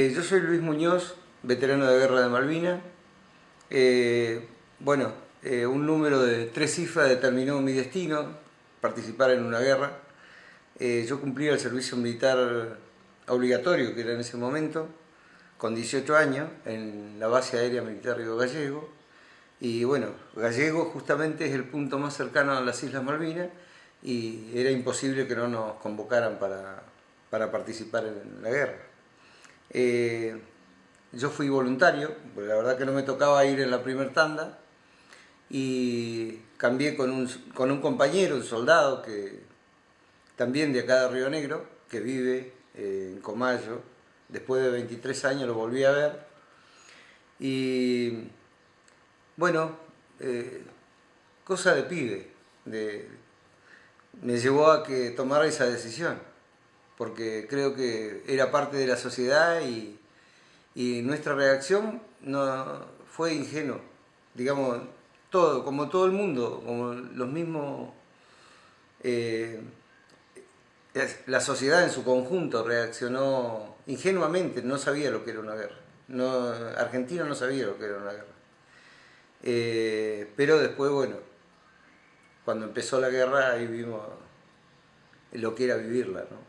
Eh, yo soy Luis Muñoz, veterano de guerra de Malvinas. Eh, bueno, eh, un número de tres cifras determinó mi destino, participar en una guerra. yo cumplí el servicio militar obligatorio, que era en ese momento, con 18 años, en la base aérea militar Río Gallego. Y bueno, Gallego justamente es el punto más cercano a las Islas Malvinas y era imposible que no nos convocaran para, para participar en la guerra. Eh, yo fui voluntario, porque la verdad que no me tocaba ir en la primer tanda, y cambié con un, con un compañero, un soldado, que también de acá de Río Negro, que vive eh, en Comayo, después de 23 años lo volví a ver, y bueno, eh, cosa de pibe, me llevó a que tomara esa decisión porque creo que era parte de la sociedad y, nuestra reacción no fue ingenua. Digamos, todo, como todo el mundo, como los mismos... Eh, la sociedad en su conjunto reaccionó ingenuamente, no sabía lo que era una guerra. No, Argentina no sabía lo que era una guerra. Eh, pero después, bueno, cuando empezó la guerra ahí vimos lo que era vivirla, ¿no?